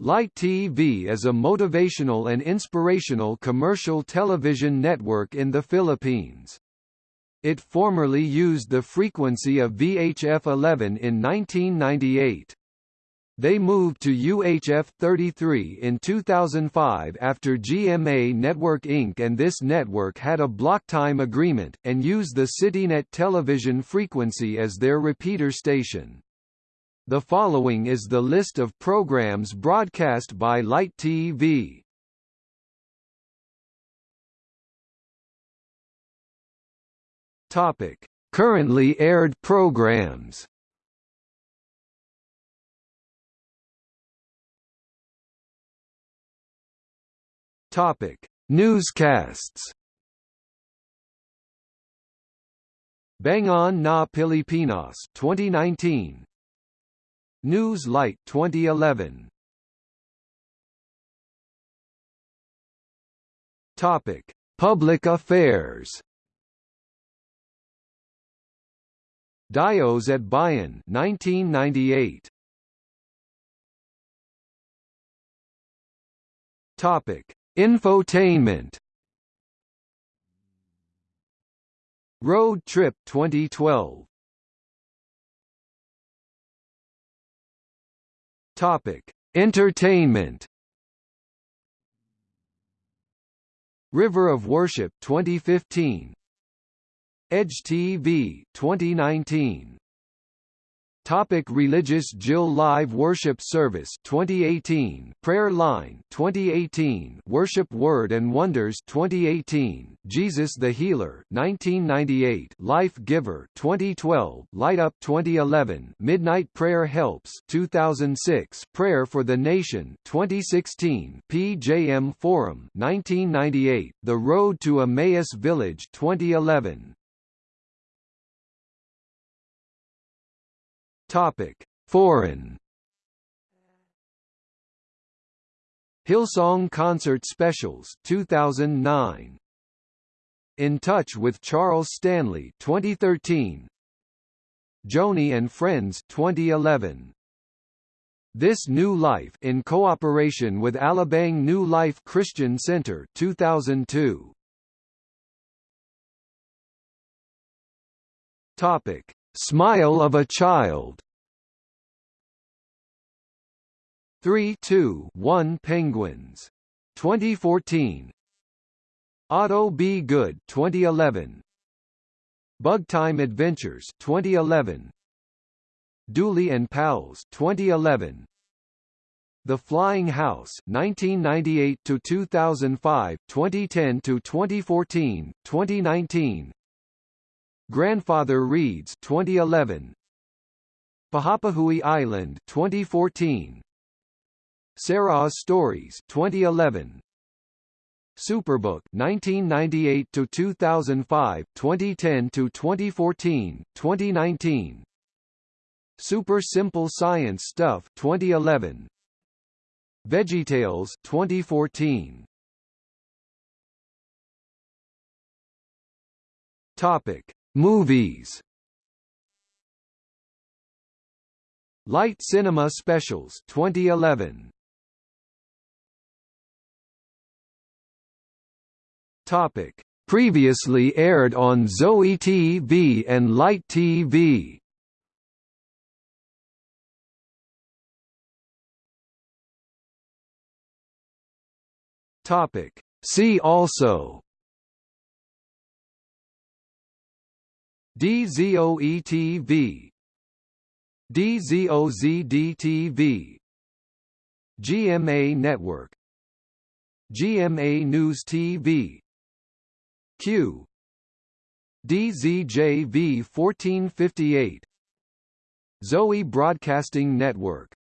Light TV is a motivational and inspirational commercial television network in the Philippines. It formerly used the frequency of VHF 11 in 1998. They moved to UHF 33 in 2005 after GMA Network Inc. and this network had a block time agreement, and used the CityNet television frequency as their repeater station. The following is the list of programs broadcast by Light TV. Topic: Currently aired programs. Topic: Newscasts. Bangon na Pilipinas 2019 News Light 2011 Topic. Public Affairs. Dios at Bayan 1998 Topic. Infotainment. Road Trip 2012 Topic: Entertainment. River of Worship 2015. Edge TV 2019. Topic religious JIL Live Worship Service 2018 Prayer Line 2018 Worship Word and Wonders 2018 Jesus the Healer 1998 Life Giver 2012 Light Up 2011 Midnight Prayer Helps 2006 Prayer for the Nation 2016 PJM Forum 1998 The Road to Emmaus Village 2011 Topic: Foreign. Hillsong Concert Specials 2009. In Touch with Charles Stanley 2013. Joni and Friends 2011. This New Life in cooperation with Alabang New Life Christian Center 2002. Topic: Smile of a Child. 3-2-1 Penguins. 2014 Otto B. Good 2011 Bugtime Adventures 2011 Dooley and Pals 2011 The Flying House 1998 to 2005 2010 to 2014 2019 Grandfather Reads 2011 Pahappahooey Island 2014 Sarah's Stories 2011 Superbook 1998 to 2005 2010 to 2014 2019 Super Simple Science Stuff 2011 VeggieTales 2014 Topic Movies. Light Cinema Specials 2011 Topic. Previously aired on Zoe TV and Light TV Topic. See also DZOE-TV DZOZD-TV GMA Network. GMA News TV Q. DZJV 1458 Zoe Broadcasting Network